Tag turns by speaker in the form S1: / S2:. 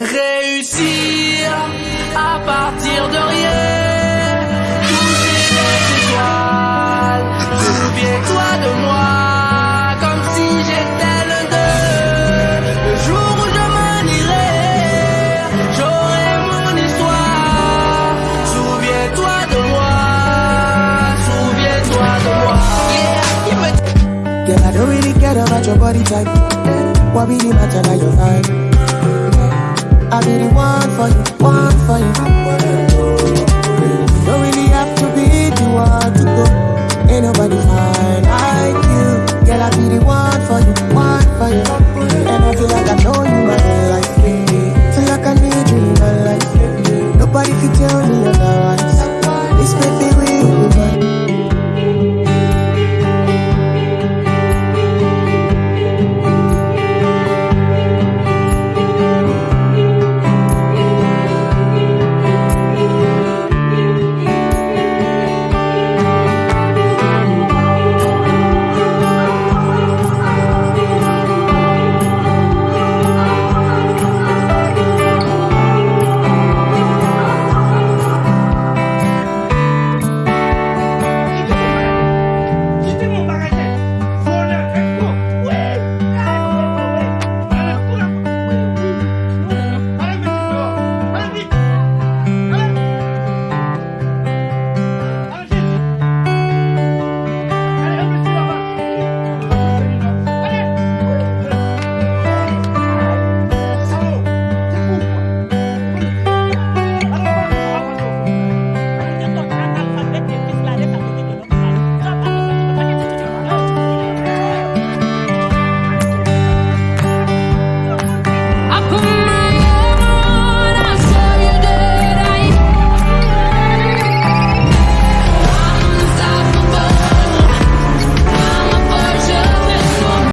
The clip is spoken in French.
S1: Réussir à partir de rien, toucher les étoiles. Souviens-toi de moi, comme si j'étais l'un d'eux. Le jour où je m'en irai, j'aurai mon histoire. Souviens-toi de moi, souviens-toi de moi.
S2: I be the one for you, one for you.